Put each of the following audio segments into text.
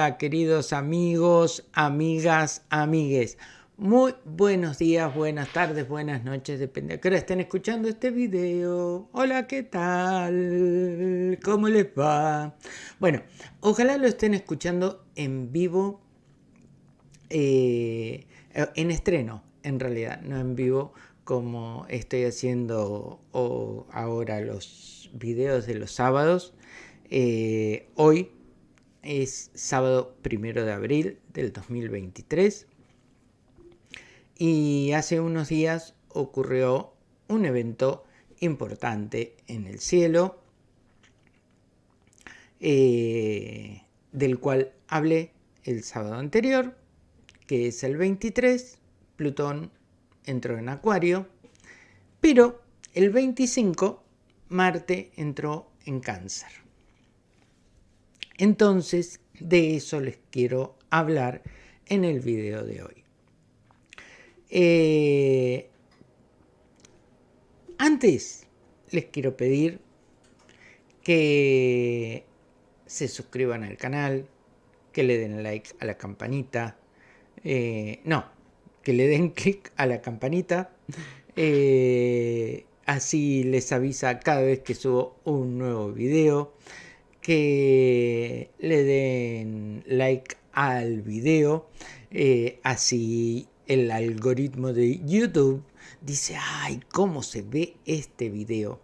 Queridos amigos, amigas, amigues. Muy buenos días, buenas tardes, buenas noches, depende a qué hora estén escuchando este video. Hola, ¿qué tal? ¿Cómo les va? Bueno, ojalá lo estén escuchando en vivo, eh, en estreno, en realidad, no en vivo como estoy haciendo ahora los videos de los sábados. Eh, hoy es sábado primero de abril del 2023 y hace unos días ocurrió un evento importante en el cielo eh, del cual hablé el sábado anterior que es el 23 Plutón entró en Acuario pero el 25 Marte entró en Cáncer entonces, de eso les quiero hablar en el video de hoy. Eh, antes, les quiero pedir que se suscriban al canal, que le den like a la campanita, eh, no, que le den clic a la campanita, eh, así les avisa cada vez que subo un nuevo video que le den like al video, eh, así el algoritmo de YouTube dice, ay, cómo se ve este video.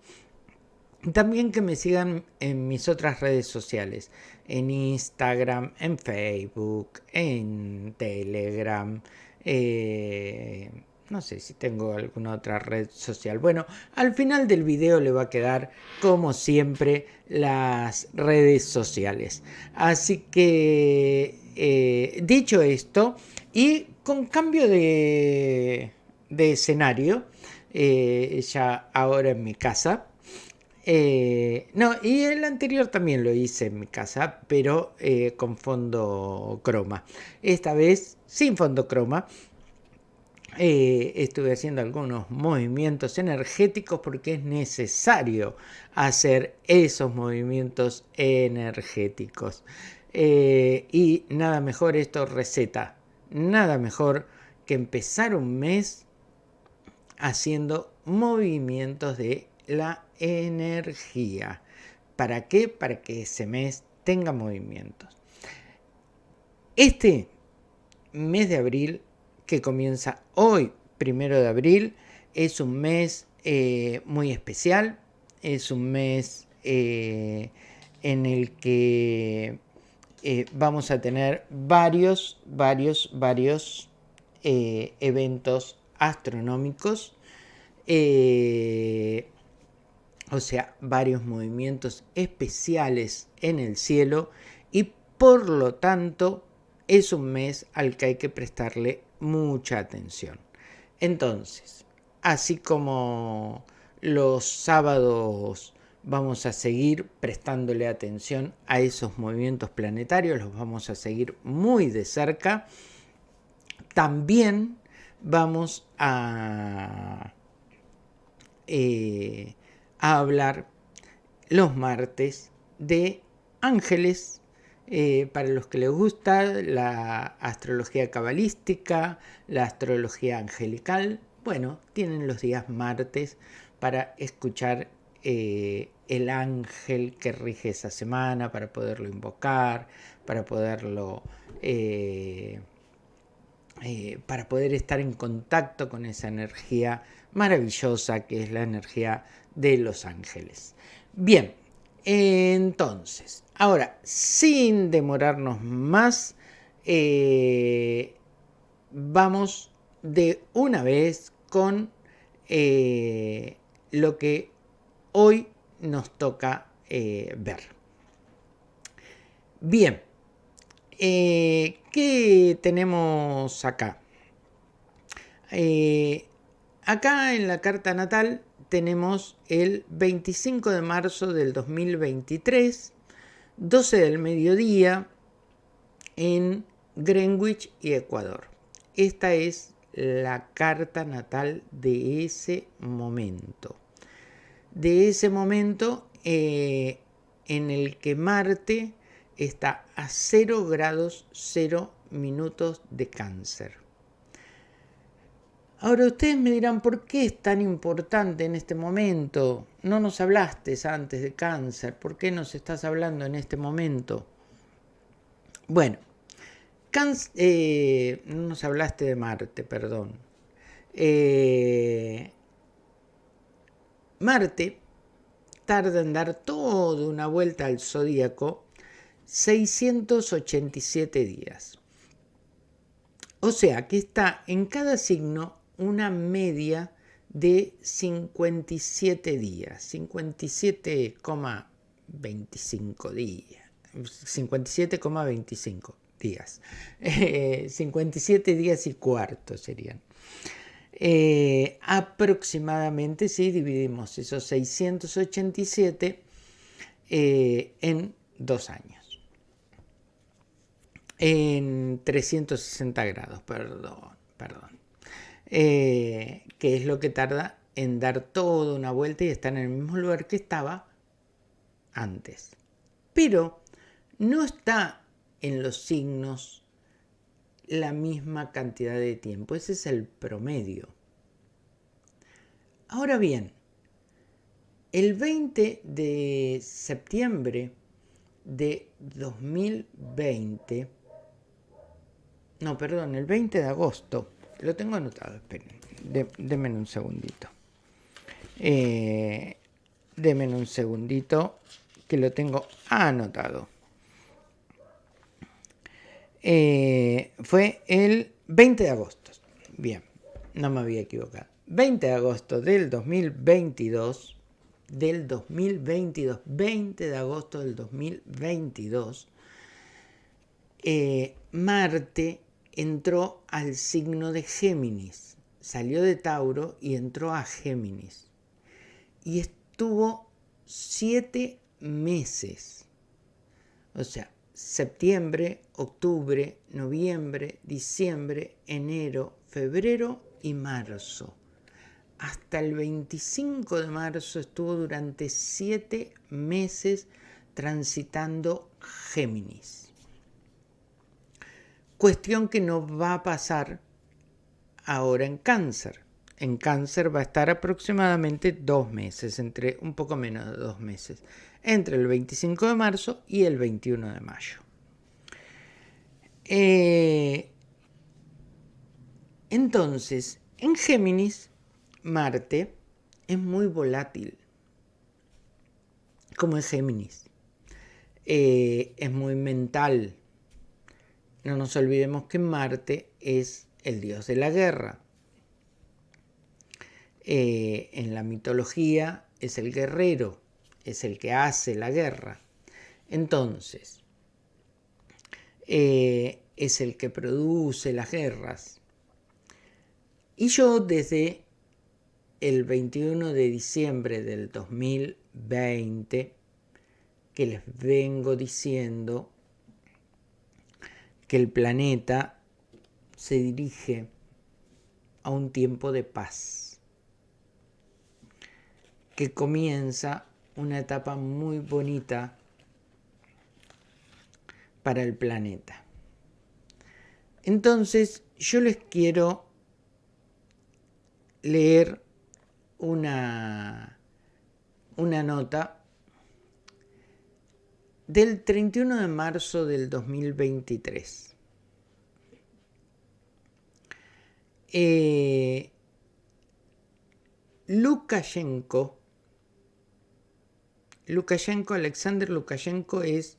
También que me sigan en mis otras redes sociales, en Instagram, en Facebook, en Telegram, eh, no sé si tengo alguna otra red social. Bueno, al final del video le va a quedar, como siempre, las redes sociales. Así que, eh, dicho esto, y con cambio de, escenario, eh, ya ahora en mi casa, eh, no, y el anterior también lo hice en mi casa, pero con fondo croma. Esta vez sin fondo croma, eh, estuve haciendo algunos movimientos energéticos porque es necesario hacer esos movimientos energéticos. Eh, y nada mejor esto receta, nada mejor que empezar un mes haciendo movimientos de la energía. ¿Para qué? Para que ese mes tenga movimientos. Este mes de abril que comienza hoy, primero de abril. Es un mes eh, muy especial, es un mes eh, en el que eh, vamos a tener varios, varios, varios eventos astronómicos, o sea, varios movimientos especiales en el cielo y por lo tanto es un mes al que hay que prestarle mucha atención. Entonces, así como los sábados vamos a seguir prestándole atención a esos movimientos planetarios, los vamos a seguir muy de cerca, también vamos a, eh, a hablar los martes de ángeles eh, para los que les gusta la astrología cabalística, la astrología angelical, bueno, tienen los días martes para escuchar eh, el ángel que rige esa semana, para poderlo invocar, para poderlo... Eh, para poder estar en contacto con esa energía maravillosa que es la energía de los ángeles. Bien, entonces, ahora, sin demorarnos más, eh, vamos de una vez con eh, lo que hoy nos toca eh, ver. Bien, ¿qué tenemos acá? acá en la carta natal tenemos el 25 de marzo del 2023, 12 del mediodía, en Greenwich y Ecuador. Esta es la carta natal de ese momento. De ese momento eh, en el que Marte está a 0 grados 0 minutos de cáncer. Ahora ustedes me dirán, ¿por qué es tan importante en este momento? No nos hablaste antes de cáncer, ¿por qué nos estás hablando en este momento? Bueno, eh, no nos hablaste de Marte, perdón. Eh, Marte tarda en dar toda una vuelta al zodíaco 687 días. O sea que está en cada signo una media de 57 días, 57,25 días, 57,25 días, 57 días y cuarto serían. Eh, aproximadamente, si dividimos esos 687 eh, en dos años. En 360 grados, perdón, perdón. Eh, que es lo que tarda en dar toda una vuelta y estar en el mismo lugar que estaba antes. Pero no está en los signos la misma cantidad de tiempo. Ese es el promedio. Ahora bien, el 20 de septiembre de 2020, no, perdón, el 20 de agosto, lo tengo anotado, esperen, denme un segundito. Eh, denme un segundito que lo tengo anotado. Eh, fue el 20 de agosto. Bien, no me había equivocado. 20 de agosto del 2022, del 2022, 20 de agosto del 2022, eh, Marte entró al signo de Géminis, salió de Tauro y entró a Géminis. Y estuvo siete meses. O sea, septiembre, octubre, noviembre, diciembre, enero, febrero y marzo. Hasta el 25 de marzo estuvo durante siete meses transitando Géminis. Cuestión que no va a pasar ahora en cáncer. En cáncer va a estar aproximadamente dos meses, entre un poco menos de dos meses entre el 25 de marzo y el 21 de mayo. Eh, entonces, en Géminis, Marte es muy volátil, como es Géminis. Eh, es muy mental. No nos olvidemos que Marte es el dios de la guerra. Eh, en la mitología es el guerrero es el que hace la guerra. Entonces, eh, es el que produce las guerras. Y yo desde el 21 de diciembre del 2020, que les vengo diciendo que el planeta se dirige a un tiempo de paz, que comienza una etapa muy bonita para el planeta. Entonces yo les quiero leer una, una nota del 31 de marzo del 2023. Eh, Lukashenko Lukashenko, Alexander Lukashenko es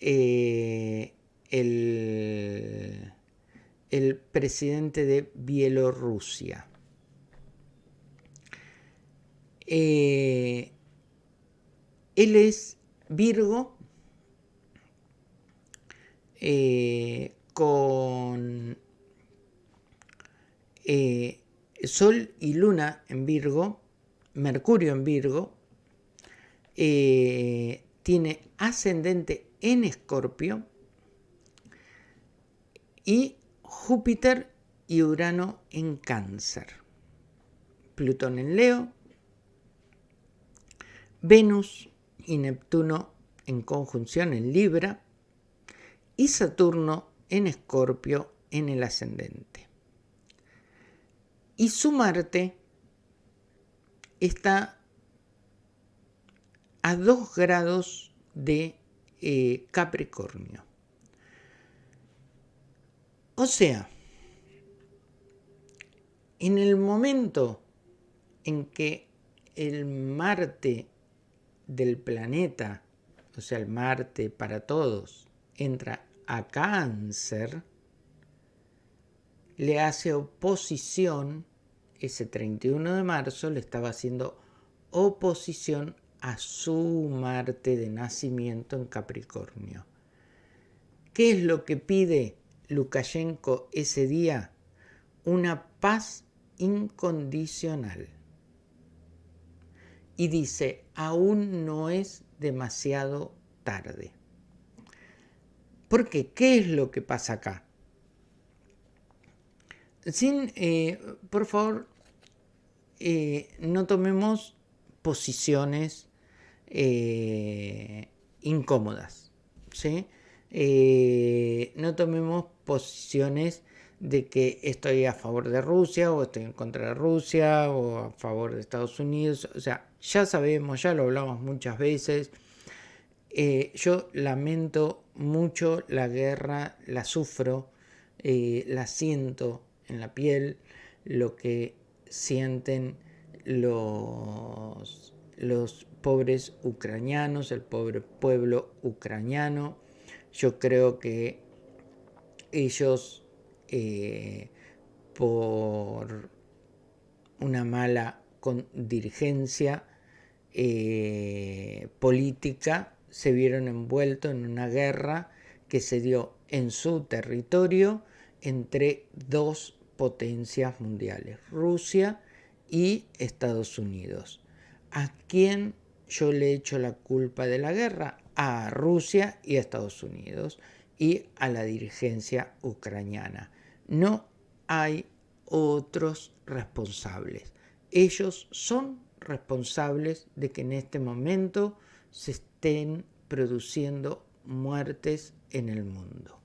eh, el, el presidente de Bielorrusia. Eh, él es Virgo eh, con Sol y Luna en Virgo, Mercurio en Virgo, eh, tiene ascendente en Escorpio y Júpiter y Urano en Cáncer. Plutón en Leo, Venus y Neptuno en conjunción en Libra, y Saturno en Escorpio en el ascendente. Y su Marte está a 2 grados de eh, Capricornio. O sea, en el momento en que el Marte del planeta, o sea, el Marte para todos, entra a cáncer, le hace oposición, ese 31 de marzo le estaba haciendo oposición a su Marte de nacimiento en Capricornio. ¿Qué es lo que pide Lukashenko ese día? Una paz incondicional. Y dice, aún no es demasiado tarde. ¿Por qué? ¿Qué es lo que pasa acá? Sin, eh, por favor, eh, no tomemos posiciones eh, incómodas. ¿sí? No tomemos posiciones de que estoy a favor de Rusia o estoy en contra de Rusia o a favor de Estados Unidos. O sea, ya sabemos, ya lo hablamos muchas veces. Yo lamento mucho la guerra, la sufro, la siento en la piel, lo que sienten los, los pobres ucranianos, el pobre pueblo ucraniano. Yo creo que ellos, eh, por una mala dirigencia eh, política, se vieron envueltos en una guerra que se dio en su territorio entre dos potencias mundiales, Rusia y Estados Unidos. ¿A quién yo le echo la culpa de la guerra? A Rusia y a Estados Unidos y a la dirigencia ucraniana. No hay otros responsables. Ellos son responsables de que en este momento se estén produciendo muertes en el mundo.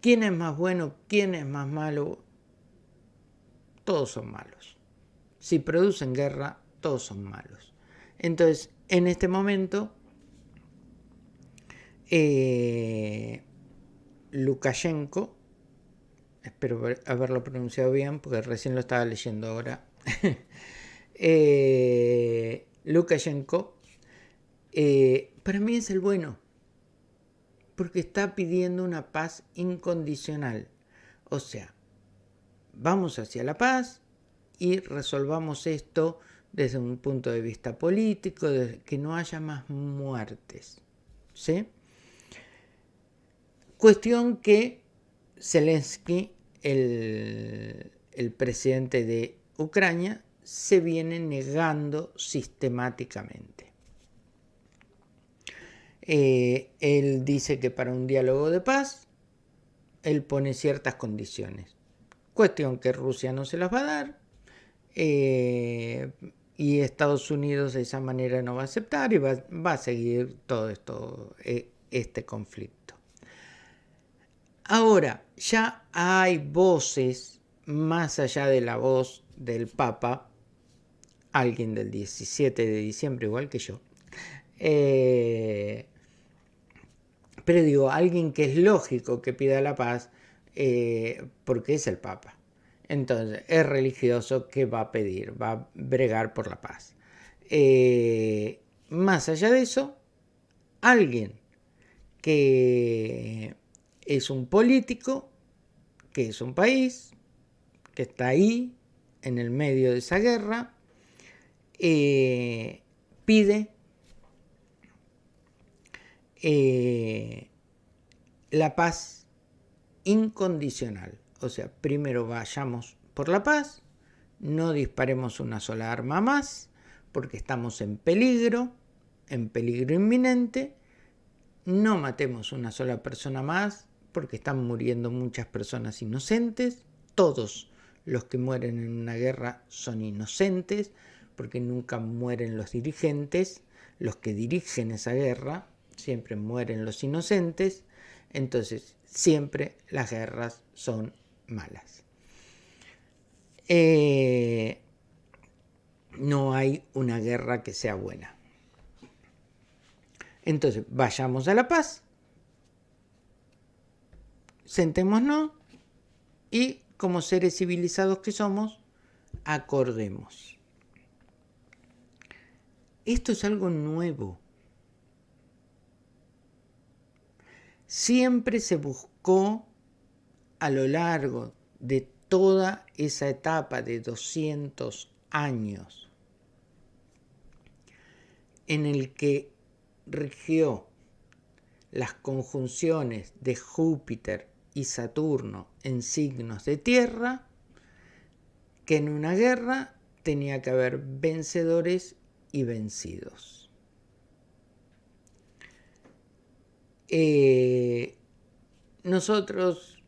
¿Quién es más bueno? ¿Quién es más malo? Todos son malos. Si producen guerra, todos son malos. Entonces, en este momento, eh, Lukashenko, espero haberlo pronunciado bien porque recién lo estaba leyendo ahora, eh, Lukashenko, eh, para mí es el bueno, porque está pidiendo una paz incondicional. O sea, vamos hacia la paz y resolvamos esto desde un punto de vista político, que no haya más muertes. ¿sí? Cuestión que Zelensky, el, presidente de Ucrania, se viene negando sistemáticamente. Eh, él dice que para un diálogo de paz, él pone ciertas condiciones. Cuestión que Rusia no se las va a dar. Eh, y Estados Unidos de esa manera no va a aceptar y va, a seguir todo esto, eh, este conflicto. Ahora, ya hay voces más allá de la voz del Papa, alguien del 17 de diciembre igual que yo, eh, pero digo, alguien que es lógico que pida la paz eh, porque es el Papa. Entonces, es religioso que va a pedir, va a bregar por la paz. Eh, más allá de eso, alguien que es un político, que es un país, que está ahí, en el medio de esa guerra, pide eh, la paz incondicional. O sea, primero vayamos por la paz, no disparemos una sola arma más, porque estamos en peligro, en peligro inminente, no matemos una sola persona más, porque están muriendo muchas personas inocentes, todos los que mueren en una guerra son inocentes, porque nunca mueren los dirigentes, los que dirigen esa guerra, siempre mueren los inocentes, Entonces, siempre las guerras son malas. Eh, no hay una guerra que sea buena. Entonces, vayamos a la paz, sentémonos y, como seres civilizados que somos, acordemos. Esto es algo nuevo. Siempre se buscó a lo largo de toda esa etapa de 200 años en el que rigió las conjunciones de Júpiter y Saturno en signos de tierra, que en una guerra tenía que haber vencedores y vencidos. Eh, nosotros,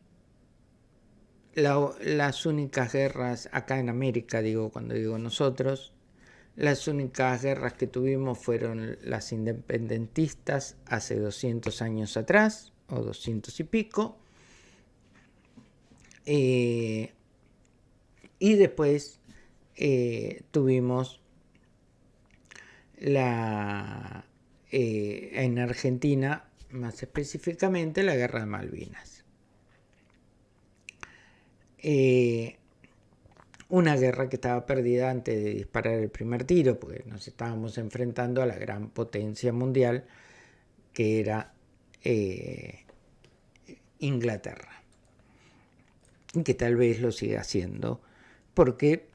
las únicas guerras acá en América, digo cuando digo nosotros, las únicas guerras que tuvimos fueron las independentistas hace 200 años atrás, o 200 y pico. Eh, y después eh, tuvimos la, en Argentina, más específicamente, la Guerra de Malvinas una guerra que estaba perdida antes de disparar el primer tiro, porque nos estábamos enfrentando a la gran potencia mundial que era eh, Inglaterra. Y que tal vez lo siga haciendo, porque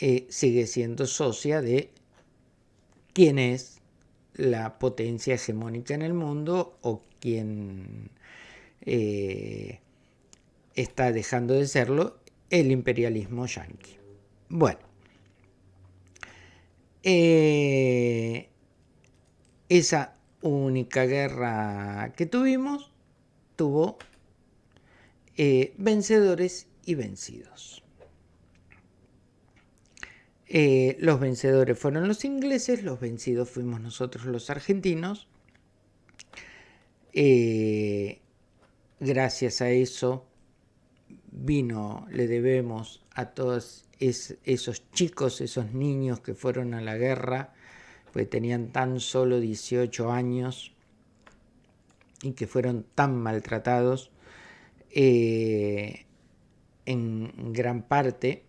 eh, sigue siendo socia de quién es la potencia hegemónica en el mundo o quién eh, está dejando de serlo el imperialismo yanqui. Bueno, eh, esa única guerra que tuvimos tuvo eh, vencedores y vencidos. Eh, los vencedores fueron los ingleses, los vencidos fuimos nosotros los argentinos. gracias a eso vino, le debemos a todos esos chicos, esos niños que fueron a la guerra, pues tenían tan solo 18 años y que fueron tan maltratados, eh, en gran parte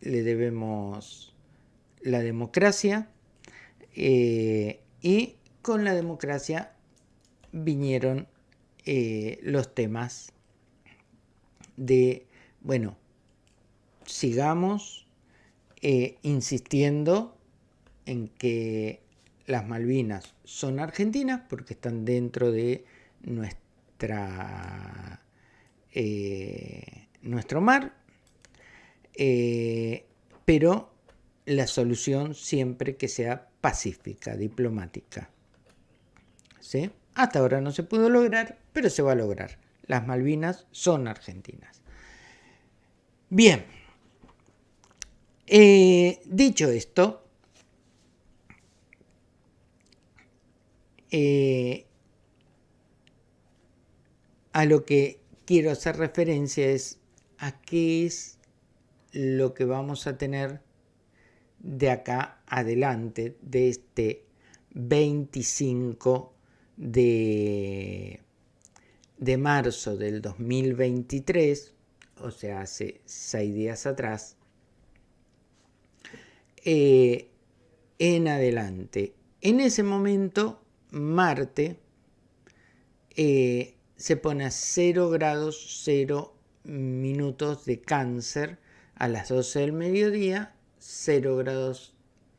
le debemos la democracia eh, y con la democracia vinieron eh, los temas de, bueno, sigamos eh, insistiendo en que las Malvinas son argentinas porque están dentro de nuestra, nuestro mar, pero la solución siempre que sea pacífica, diplomática. ¿Sí? Hasta ahora no se pudo lograr, pero se va a lograr las Malvinas son argentinas. Bien, eh, dicho esto, eh, a lo que quiero hacer referencia es a qué es lo que vamos a tener de acá adelante, de este 25 de de marzo del 2023, o sea, hace seis días atrás, eh, en adelante. En ese momento, Marte eh, se pone a 0 grados 0 minutos de cáncer a las 12 del mediodía, 0 grados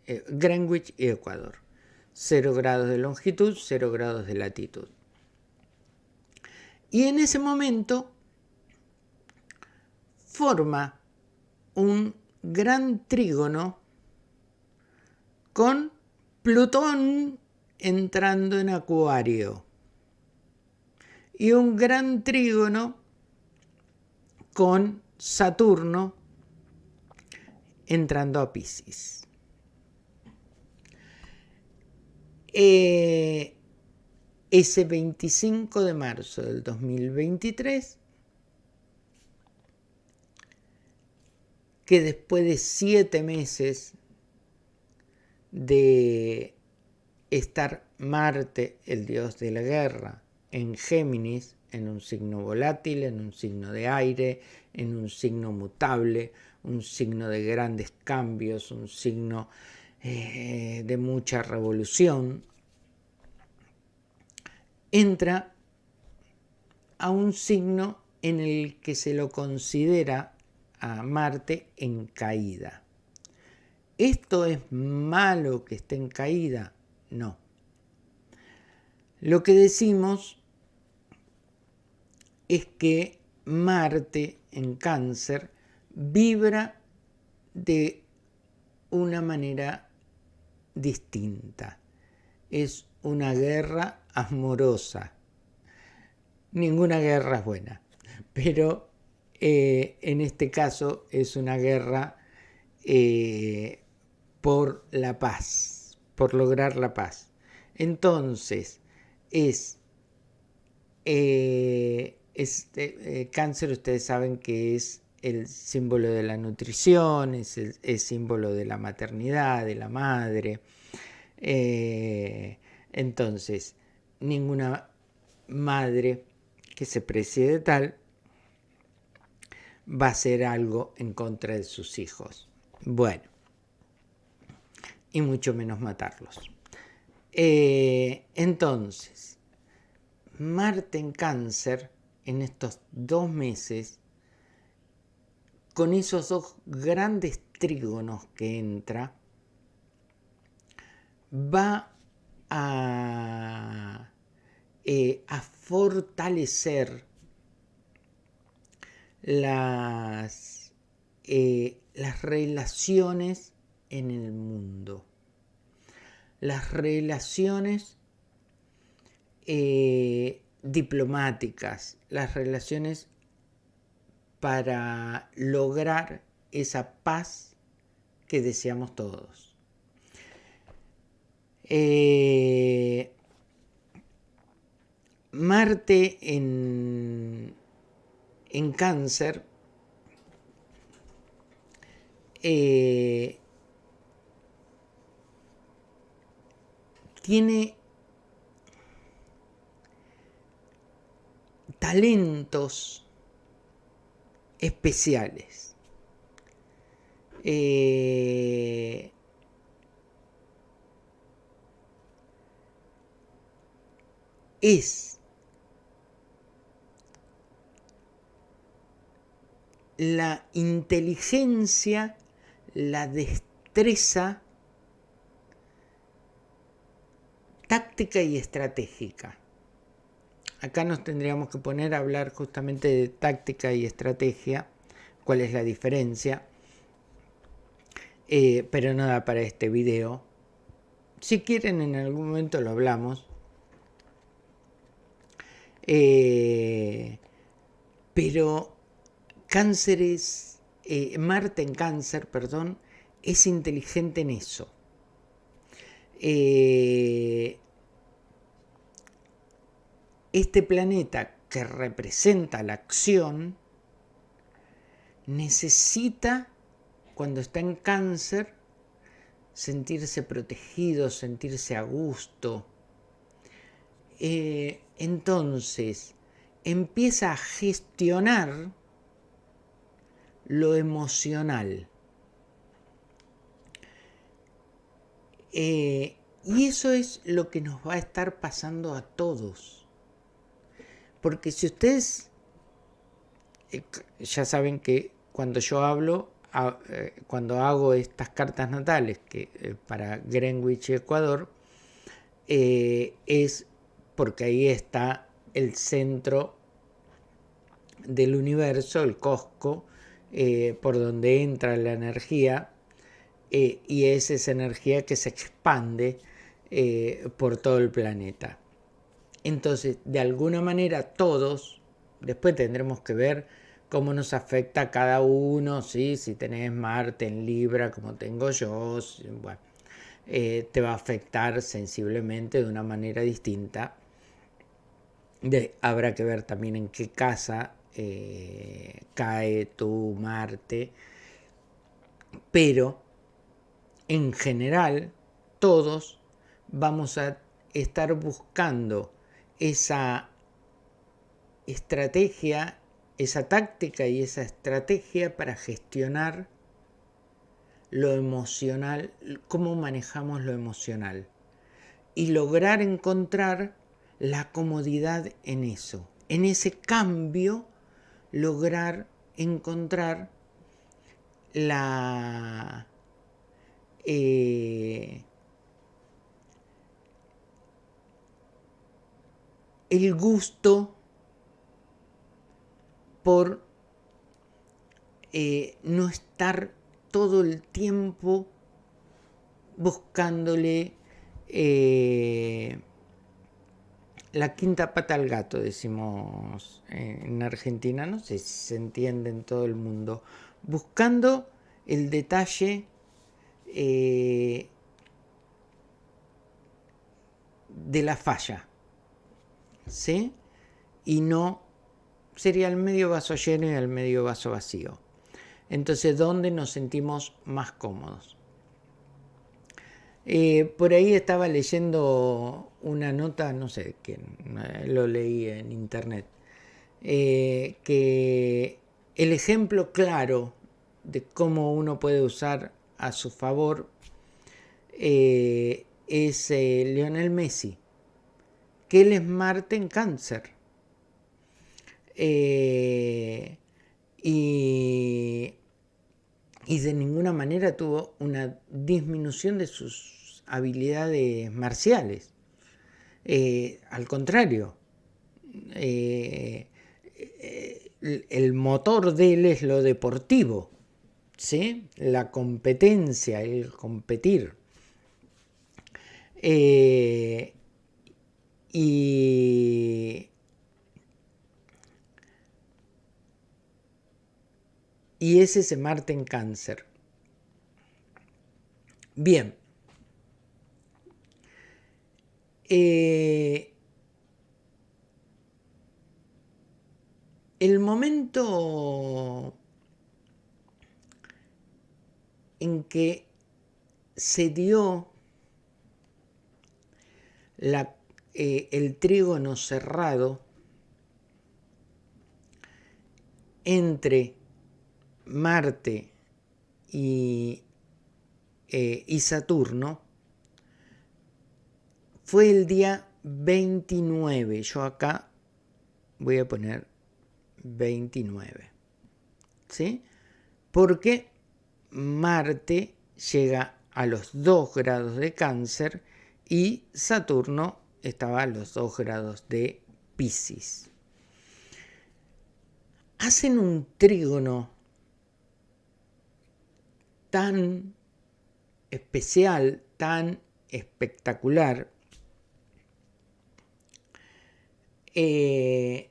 eh, Greenwich y Ecuador. 0 grados de longitud, 0 grados de latitud. Y en ese momento forma un gran trígono con Plutón entrando en Acuario y un gran trígono con Saturno entrando a Pisces. Eh, ese 25 de marzo del 2023, que después de siete meses de estar Marte, el dios de la guerra, en Géminis, en un signo volátil, en un signo de aire, en un signo mutable, un signo de grandes cambios, un signo eh, de mucha revolución, entra a un signo en el que se lo considera a Marte en caída. ¿Esto es malo que esté en caída? No. Lo que decimos es que Marte en cáncer vibra de una manera distinta. Es una guerra amorosa. Ninguna guerra es buena, pero eh, en este caso es una guerra eh, por la paz, por lograr la paz. Entonces, es, eh, este, cáncer, ustedes saben que es el símbolo de la nutrición, es el símbolo de la maternidad, de la madre. entonces, ninguna madre que se precie tal va a hacer algo en contra de sus hijos. Bueno, y mucho menos matarlos. Eh, entonces, Marte en cáncer, en estos dos meses, con esos dos grandes trígonos que entra, va a eh, fortalecer las, eh, las relaciones en el mundo. Las relaciones eh, diplomáticas, las relaciones para lograr esa paz que deseamos todos. Marte en, en cáncer eh, tiene talentos especiales. Eh, es la inteligencia, la destreza táctica y estratégica. Acá nos tendríamos que poner a hablar justamente de táctica y estrategia, cuál es la diferencia, eh, pero nada para este video. Si quieren en algún momento lo hablamos. Eh, pero Cáncer es, eh, Marte en cáncer, perdón, es inteligente en eso. Este planeta que representa la acción necesita, cuando está en cáncer, sentirse protegido, sentirse a gusto. Eh, entonces, empieza a gestionar lo emocional. Eh, y eso es lo que nos va a estar pasando a todos. Porque si ustedes, eh, ya saben que cuando yo hablo, eh, cuando hago estas cartas natales que para Greenwich, Ecuador, es porque ahí está el centro del universo, el Cosco, eh, por donde entra la energía eh, y es esa energía que se expande eh, por todo el planeta. Entonces, de alguna manera todos, después tendremos que ver cómo nos afecta a cada uno, ¿sí? si tenés Marte en Libra como tengo yo, te va a afectar sensiblemente de una manera distinta. habrá que ver también en qué casa eh, cae tu Marte, pero en general todos vamos a estar buscando esa estrategia, esa táctica y esa estrategia para gestionar lo emocional, cómo manejamos lo emocional y lograr encontrar la comodidad en eso, en ese cambio, lograr encontrar la eh, el gusto por eh, no estar todo el tiempo buscándole eh, la quinta pata al gato, decimos en Argentina, no sé si se entiende en todo el mundo, buscando el detalle eh, de la falla, ¿sí? Y no sería el medio vaso lleno y el medio vaso vacío. Entonces, ¿dónde nos sentimos más cómodos? Eh, por ahí estaba leyendo una nota, no sé quién, eh, lo leí en internet, eh, que el ejemplo claro de cómo uno puede usar a su favor es Lionel Messi, que él es Marte en cáncer. y y de ninguna manera tuvo una disminución de sus habilidades marciales. Eh, al contrario, eh, el motor de él es lo deportivo, ¿sí? la competencia, el competir. Eh, y y es ese Marte en cáncer. Bien. Eh, el momento en que se dio la, eh, el trígono cerrado entre Marte y, eh, Saturno fue el día 29. Yo acá voy a poner 29. ¿Sí? Porque Marte llega a los 2 grados de cáncer y Saturno estaba a los 2 grados de Pisces. Hacen un trígono tan especial, tan espectacular, eh,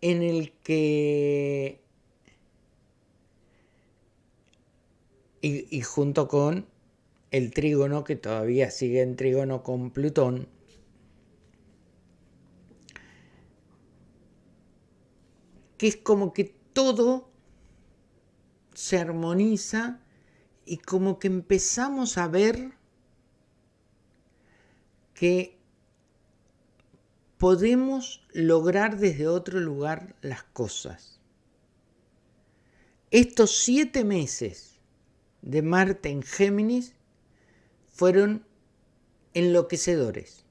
en el que, y, y junto con el trígono, que todavía sigue en trígono con Plutón, que es como que todo se armoniza y como que empezamos a ver que podemos lograr desde otro lugar las cosas. Estos siete meses de Marte en Géminis fueron enloquecedores.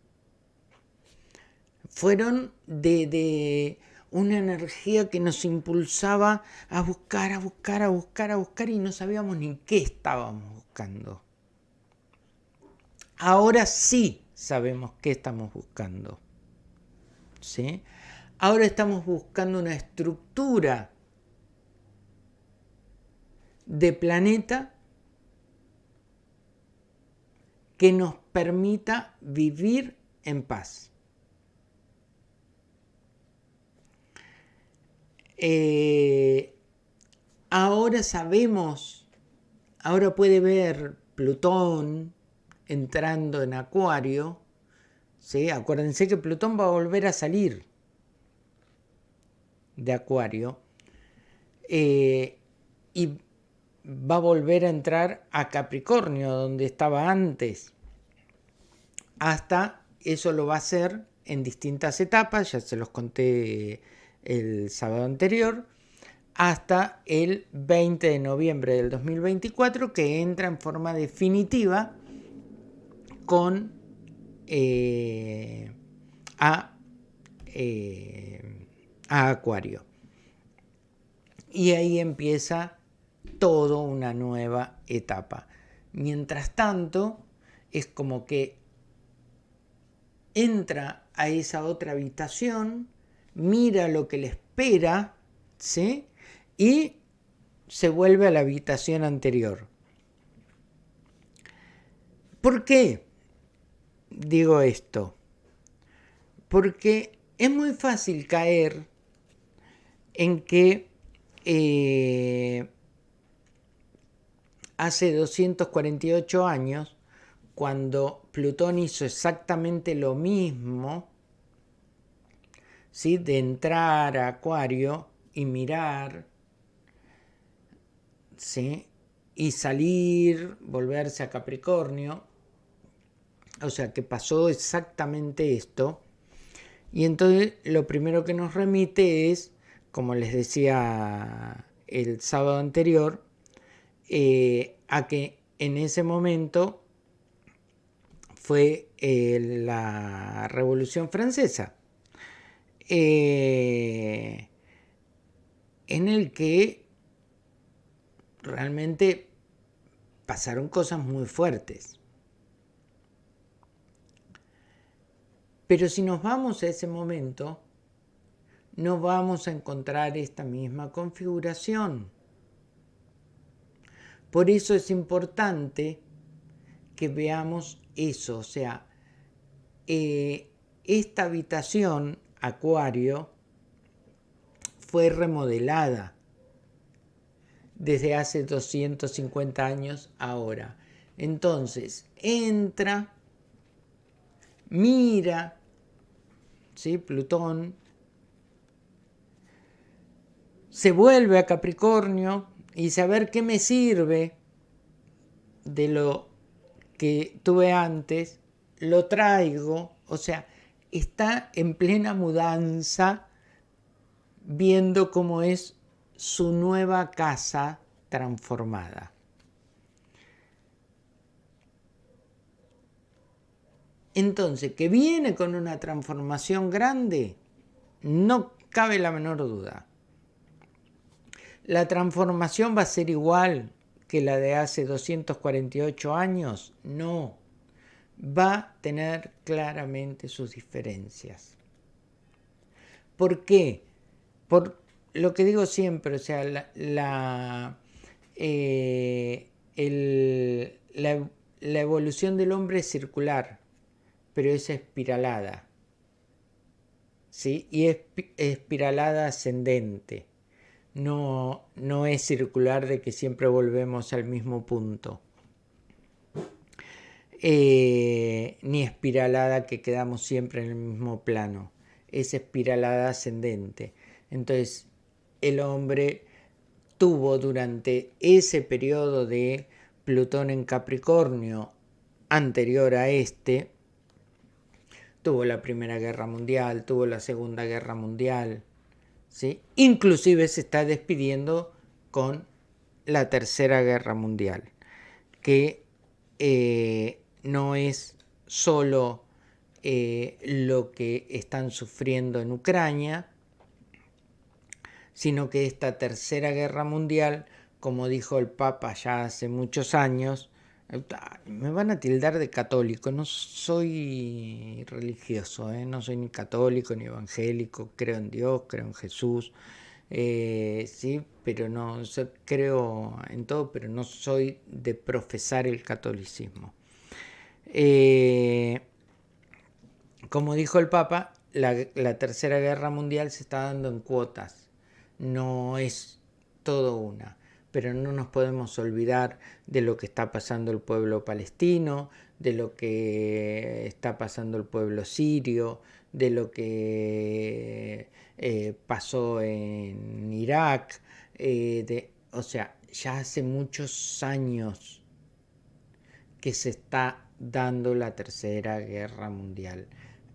Fueron de, de una energía que nos impulsaba a buscar, a buscar, a buscar, a buscar y no sabíamos ni qué estábamos buscando. Ahora sí sabemos qué estamos buscando. ¿Sí? Ahora estamos buscando una estructura de planeta que nos permita vivir en paz. Eh, ahora sabemos, ahora puede ver Plutón entrando en Acuario. Acuérdense que Plutón va a volver a salir de Acuario eh, y va a volver a entrar a Capricornio, donde estaba antes. Hasta eso lo va a hacer en distintas etapas, ya se los conté el sábado anterior, hasta el 20 de noviembre del 2024, que entra en forma definitiva con eh, a, eh, a Acuario. Y ahí empieza toda una nueva etapa. Mientras tanto, es como que entra a esa otra habitación, mira lo que le espera, ¿sí? Y se vuelve a la habitación anterior. ¿Por qué digo esto? Porque es muy fácil caer en que eh, hace 248 años, cuando Plutón hizo exactamente lo mismo, ¿sí? de entrar a Acuario y mirar, ¿sí? y salir, volverse a Capricornio, o sea que pasó exactamente esto, y entonces lo primero que nos remite es, como les decía el sábado anterior, eh, a que en ese momento fue eh, la Revolución Francesa, eh, en el que realmente pasaron cosas muy fuertes. Pero si nos vamos a ese momento, no vamos a encontrar esta misma configuración. Por eso es importante que veamos eso, o sea, eh, esta habitación, Acuario, fue remodelada desde hace 250 años ahora. Entonces, entra, mira, ¿sí? Plutón, se vuelve a Capricornio, y saber qué me sirve de lo que tuve antes, lo traigo, o sea, está en plena mudanza viendo cómo es su nueva casa transformada. Entonces, que viene con una transformación grande, no cabe la menor duda. ¿La transformación va a ser igual que la de hace 248 años? No, va a tener claramente sus diferencias. ¿Por qué? Por lo que digo siempre, o sea, la, eh, la evolución del hombre es circular, pero es espiralada. ¿sí? Y es espiralada ascendente no, no es circular de que siempre volvemos al mismo punto. Eh, ni espiralada que quedamos siempre en el mismo plano. Es espiralada ascendente. Entonces, el hombre tuvo durante ese periodo de Plutón en Capricornio anterior a este, tuvo la Primera Guerra Mundial, tuvo la Segunda Guerra Mundial, Inclusive se está despidiendo con la Tercera Guerra Mundial, que eh, no es solo eh, lo que están sufriendo en Ucrania, sino que esta Tercera Guerra Mundial, como dijo el Papa ya hace muchos años, me van a tildar de católico, no soy religioso, ¿eh? no soy ni católico ni evangélico, creo en Dios, creo en Jesús, eh, sí, pero no, creo en todo, pero no soy de profesar el catolicismo. Eh, como dijo el Papa, la Tercera Guerra Mundial se está dando en cuotas, no es todo una pero no nos podemos olvidar de lo que está pasando el pueblo palestino, de lo que está pasando el pueblo sirio, de lo que eh, pasó en Irak, eh, de, o sea, ya hace muchos años que se está dando la tercera guerra mundial.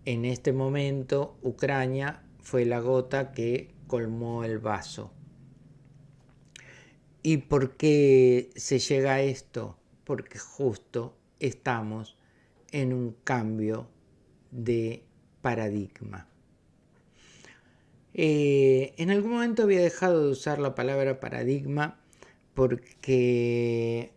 En este momento, Ucrania fue la gota que colmó el vaso. ¿Y por qué se llega a esto? Porque justo estamos en un cambio de paradigma. Eh, en algún momento había dejado de usar la palabra paradigma porque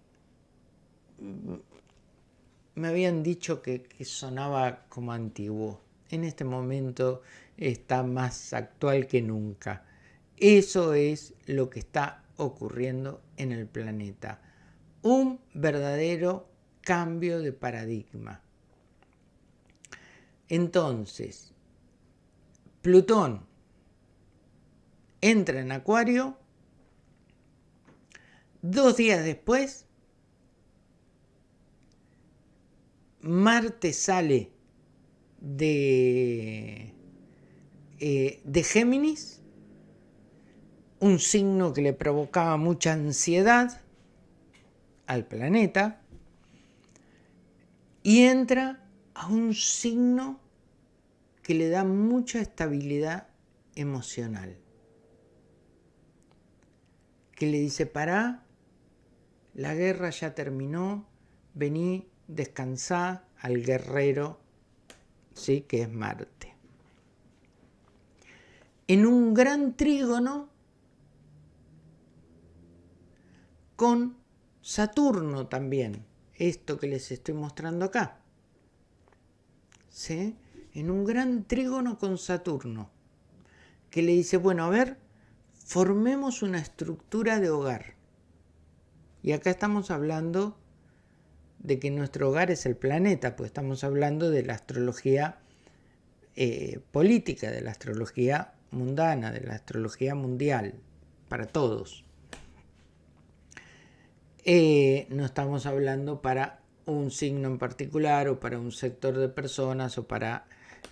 me habían dicho que, sonaba como antiguo. En este momento está más actual que nunca. Eso es lo que está ocurriendo en el planeta. Un verdadero cambio de paradigma. Entonces, Plutón entra en Acuario, dos días después, Marte sale de, eh, de Géminis, un signo que le provocaba mucha ansiedad al planeta, y entra a un signo que le da mucha estabilidad emocional. Que le dice, para, la guerra ya terminó, vení, descansá al guerrero, ¿sí? que es Marte. En un gran trígono con Saturno también esto que les estoy mostrando acá. ¿Sí? En un gran trígono con Saturno, que le dice, bueno, a ver, formemos una estructura de hogar. Y acá estamos hablando de que nuestro hogar es el planeta, pues estamos hablando de la astrología eh, política, de la astrología mundana, de la astrología mundial, para todos. Eh, no estamos hablando para un signo en particular o para un sector de personas o para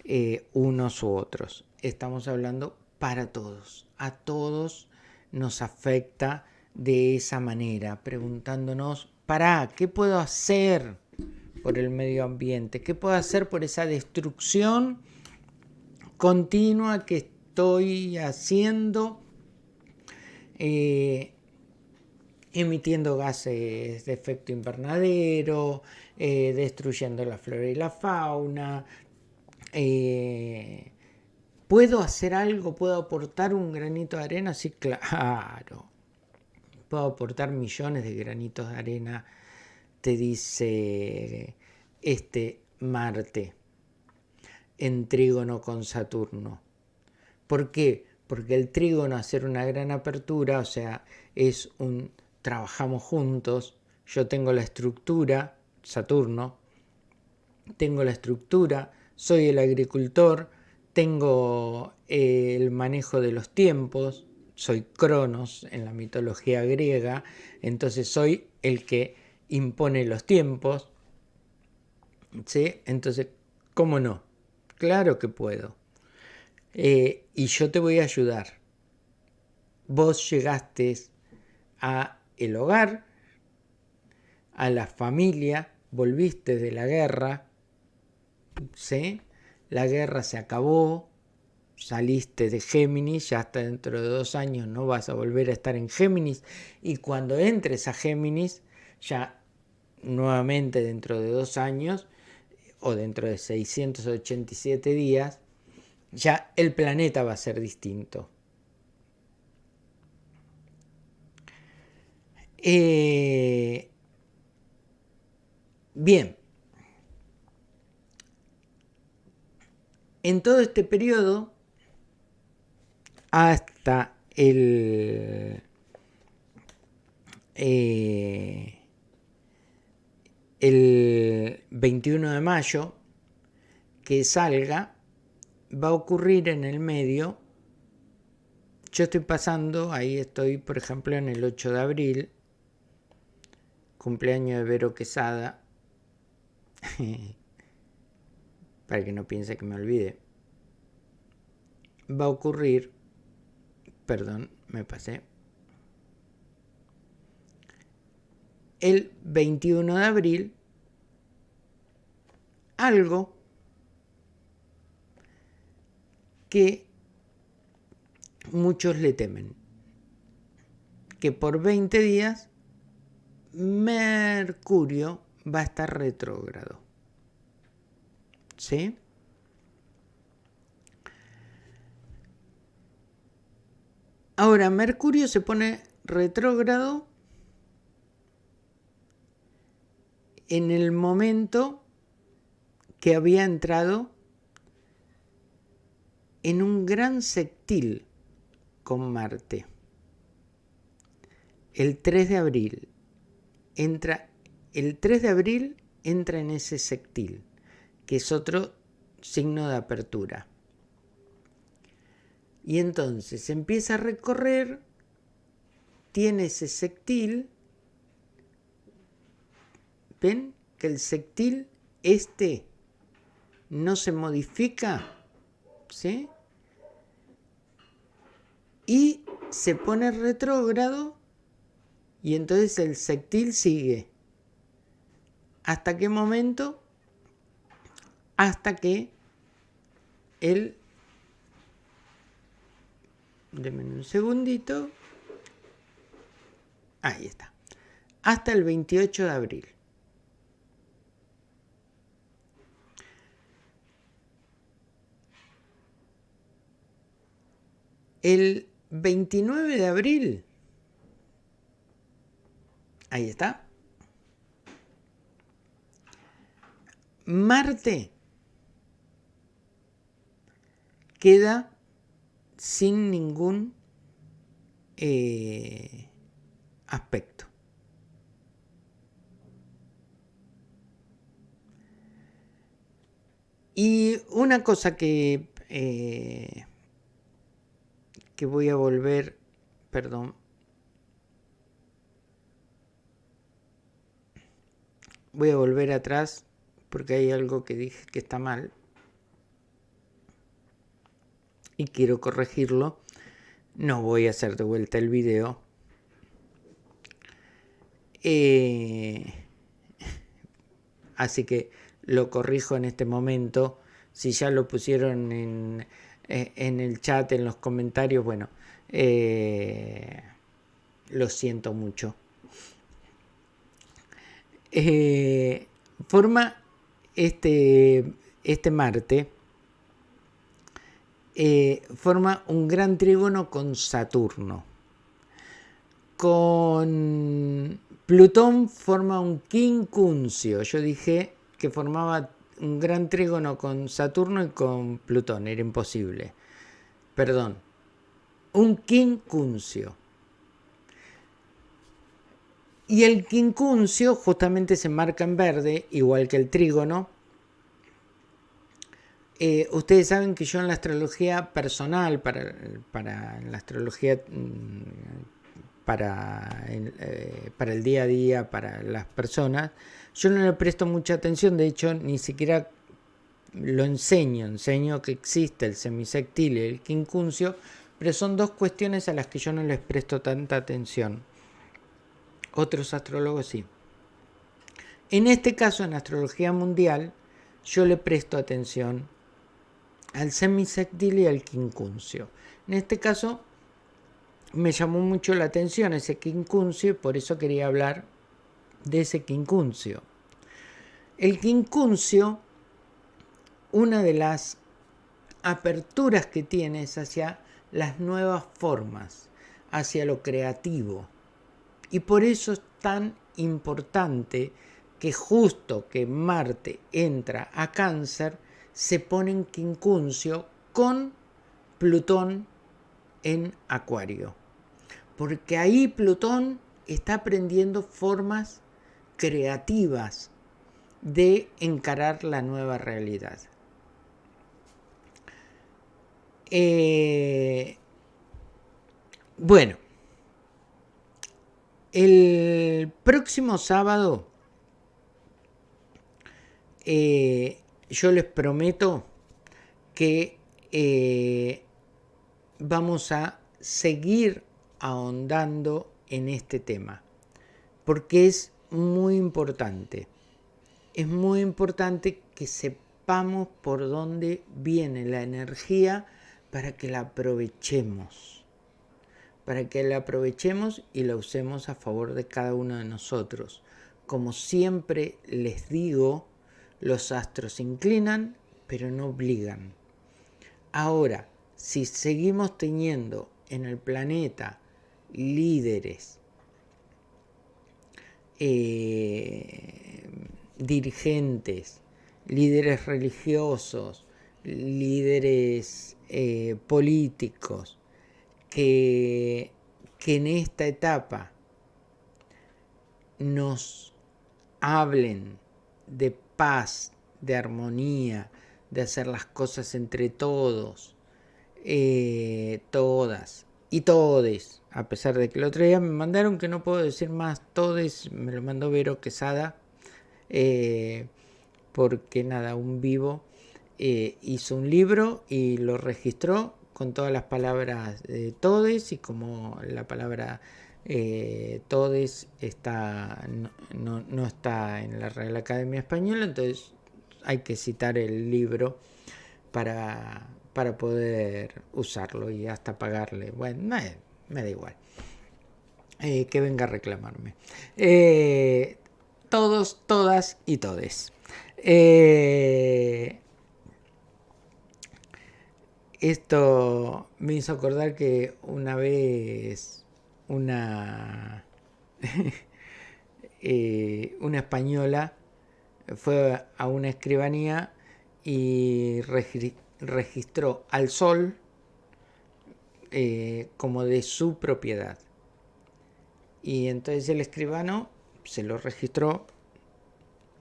eh, unos u otros. Estamos hablando para todos. A todos nos afecta de esa manera, preguntándonos, ¿para qué puedo hacer por el medio ambiente? ¿Qué puedo hacer por esa destrucción continua que estoy haciendo? Eh, emitiendo gases de efecto invernadero, eh, destruyendo la flora y la fauna. Eh, ¿Puedo hacer algo? ¿Puedo aportar un granito de arena? Sí, claro. Puedo aportar millones de granitos de arena, te dice este Marte, en trígono con Saturno. ¿Por qué? Porque el trígono hacer una gran apertura, o sea, es un trabajamos juntos, yo tengo la estructura, Saturno, tengo la estructura, soy el agricultor, tengo eh, el manejo de los tiempos, soy Cronos en la mitología griega, entonces soy el que impone los tiempos. ¿Sí? Entonces, ¿cómo no? Claro que puedo. Eh, y yo te voy a ayudar. Vos llegaste a el hogar, a la familia, volviste de la guerra, ¿sí? la guerra se acabó, saliste de Géminis, ya hasta dentro de dos años no vas a volver a estar en Géminis, y cuando entres a Géminis, ya nuevamente dentro de dos años, o dentro de 687 días, ya el planeta va a ser distinto. Eh, bien. En todo este periodo, hasta el, eh, el 21 de mayo, que salga, va a ocurrir en el medio, yo estoy pasando, ahí estoy, por ejemplo, en el 8 de abril, cumpleaños de Vero Quesada, para que no piense que me olvide, va a ocurrir, perdón, me pasé, el 21 de abril algo que muchos le temen, que por 20 días Mercurio va a estar retrógrado. ¿Sí? Ahora, Mercurio se pone retrógrado en el momento que había entrado en un gran sextil con Marte. El 3 de abril entra el 3 de abril entra en ese sextil, que es otro signo de apertura. Y entonces empieza a recorrer, tiene ese sextil ¿Ven que el sectil este no se modifica? ¿Sí? Y se pone retrógrado y entonces el sectil sigue. ¿Hasta qué momento? Hasta que el... Un segundito. Ahí está. Hasta el 28 de abril. El 29 de abril, ahí está, Marte queda sin ningún eh, aspecto. Y una cosa que eh, que voy a volver, perdón, voy a volver atrás porque hay algo que dije que está mal y quiero corregirlo. No voy a hacer de vuelta el video. Eh, así que lo corrijo en este momento. Si ya lo pusieron en, eh, en el chat, en los comentarios, bueno, eh, lo siento mucho. Forma este, este Marte, forma un gran trígono con Saturno. Con Plutón forma un quincuncio. Yo dije que formaba un gran trígono con Saturno y con Plutón, era imposible. Perdón, un quincuncio. Y el quincuncio justamente se marca en verde, igual que el trígono. Eh, ustedes saben que yo en la astrología personal, para, la astrología mm, eh, para el día a día, para las personas, yo no le presto mucha atención, de hecho ni siquiera lo enseño, enseño que existe el semisectil y el quincuncio, pero son dos cuestiones a las que yo no les presto tanta atención. Otros astrólogos sí. En este caso, en astrología mundial, yo le presto atención al semisectil y al quincuncio. En este caso, me llamó mucho la atención ese quincuncio y por eso quería hablar de ese quincuncio. El quincuncio, una de las aperturas que tiene es hacia las nuevas formas, hacia lo creativo. Y por eso es tan importante que justo que Marte entra a cáncer, se pone en quincuncio con Plutón en Acuario. Porque ahí Plutón está aprendiendo formas creativas de encarar la nueva realidad. Eh, bueno, el próximo sábado eh, yo les prometo que eh, vamos a seguir ahondando en este tema, porque es muy importante. Es muy importante que sepamos por dónde viene la energía para que la aprovechemos. Para que la aprovechemos y la usemos a favor de cada uno de nosotros. Como siempre les digo, los astros inclinan, pero no obligan. Ahora, si seguimos teniendo en el planeta líderes, eh, dirigentes, líderes religiosos, líderes eh, políticos, que, que en esta etapa nos hablen de paz, de armonía, de hacer las cosas entre todos, eh, todas y todes, a pesar de que el otro día me mandaron que no puedo decir más todes, me lo mandó Vero Quesada, eh, porque nada, un vivo eh, hizo un libro y lo registró con todas las palabras de todes y como la palabra eh, todes está, no, no, está en la Real Academia Española, entonces hay que citar el libro para, para poder usarlo y hasta pagarle. Bueno, me, da igual. Eh, que venga a reclamarme. Eh, todos, todas y todes. Eh, esto me hizo acordar que una vez una, una española fue a una escribanía y registró al sol eh, como de su propiedad. Y entonces el escribano se lo registró,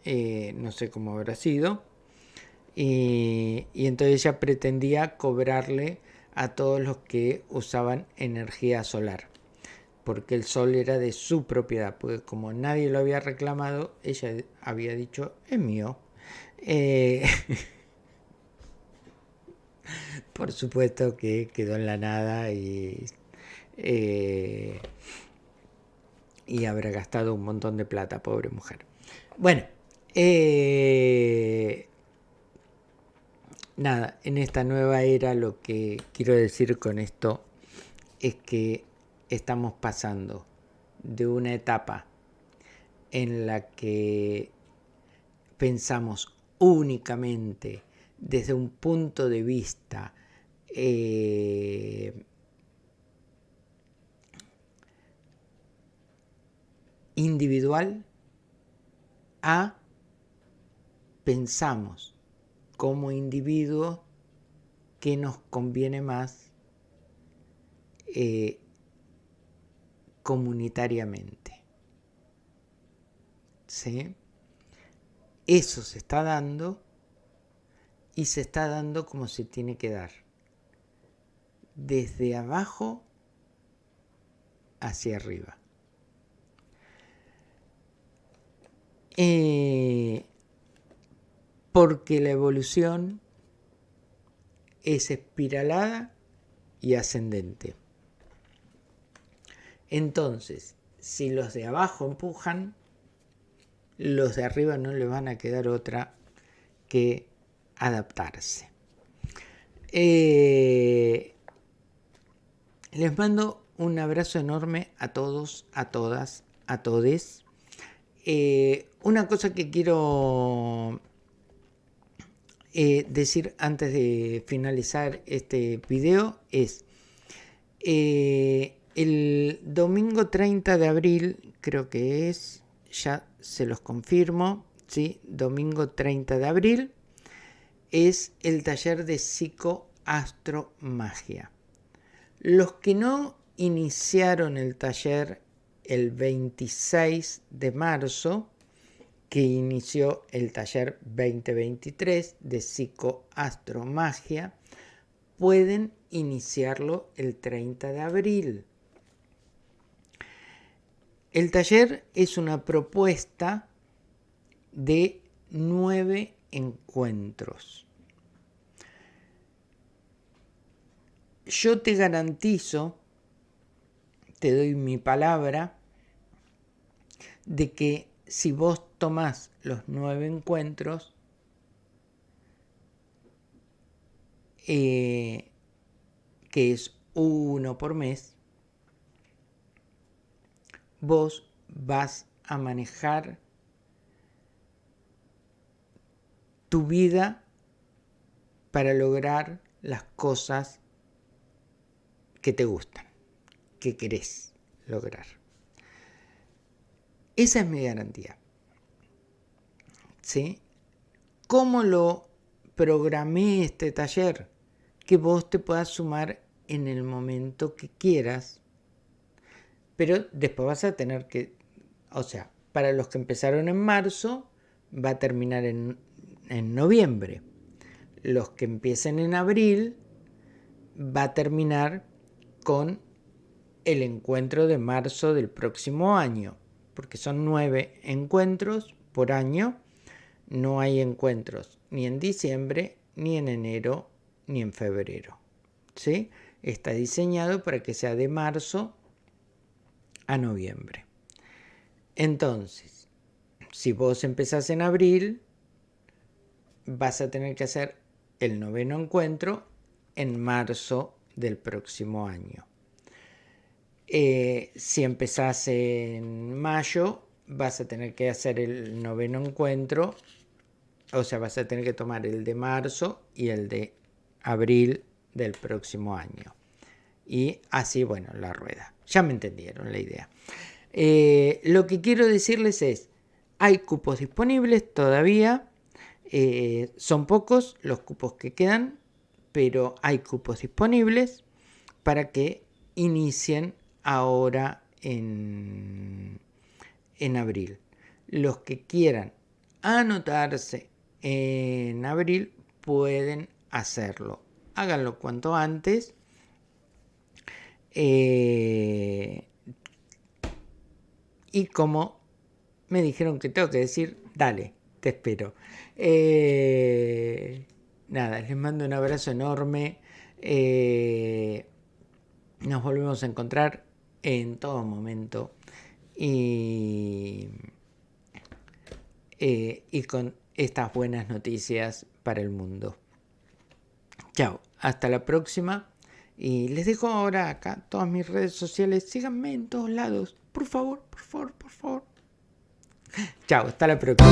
eh, no sé cómo habrá sido, y entonces ella pretendía cobrarle a todos los que usaban energía solar porque el sol era de su propiedad, porque como nadie lo había reclamado, ella había dicho, es mío. Eh, por supuesto que quedó en la nada y, eh, y habrá gastado un montón de plata, pobre mujer. Bueno, eh, nada, en esta nueva era lo que quiero decir con esto es que estamos pasando de una etapa en la que pensamos únicamente desde un punto de vista eh, individual a pensamos como individuo que nos conviene más eh, comunitariamente. ¿Sí? Eso se está dando y se está dando como se tiene que dar desde abajo hacia arriba. Eh, porque la evolución es espiralada y ascendente. Entonces, si los de abajo empujan, los de arriba no le van a quedar otra que adaptarse. Eh, les mando un abrazo enorme a todos, a todas, a todes. Eh, una cosa que quiero eh, decir antes de finalizar este video es el domingo 30 de abril, creo que es, ya se los confirmo, ¿sí? domingo 30 de abril, es el taller de psicoastromagia. Los que no iniciaron el taller el 26 de marzo, que inició el taller 2023 de psicoastromagia, pueden iniciarlo el 30 de abril. El taller es una propuesta de nueve encuentros. Yo te garantizo, te doy mi palabra, de que si vos tomás los nueve encuentros, eh, que es uno por mes, vos vas a manejar tu vida para lograr las cosas que te gustan, que querés lograr. Esa es mi garantía. ¿Sí? ¿Cómo lo programé este taller? Que vos te puedas sumar en el momento que quieras, pero después vas a tener que, o sea, para los que empezaron en marzo, va a terminar en en noviembre. Los que empiecen en abril va a terminar con el encuentro de marzo del próximo año, porque son nueve encuentros por año. No hay encuentros ni en diciembre, ni en enero, ni en febrero. ¿Sí? Está diseñado para que sea de marzo a noviembre. Entonces, si vos empezás en abril, vas a tener que hacer el noveno encuentro en marzo del próximo año. Eh, si empezás en mayo, vas a tener que hacer el noveno encuentro, o sea, vas a tener que tomar el de marzo y el de abril del próximo año. Y así, bueno, la rueda. Ya me entendieron la idea. Eh, lo que quiero decirles es, hay cupos disponibles todavía eh, son pocos los cupos que quedan, pero hay cupos disponibles para que inicien ahora en, en abril. Los que quieran anotarse en abril pueden hacerlo. Háganlo cuanto antes. Eh, y como me dijeron que tengo que decir, dale, te espero. Eh, nada, les mando un abrazo enorme. Eh, nos volvemos a encontrar en todo momento. Y, y con estas buenas noticias para el mundo. Chao, hasta la próxima. Y les dejo ahora acá todas mis redes sociales. Síganme en todos lados. Por favor, por favor, por favor. Chao, hasta la próxima.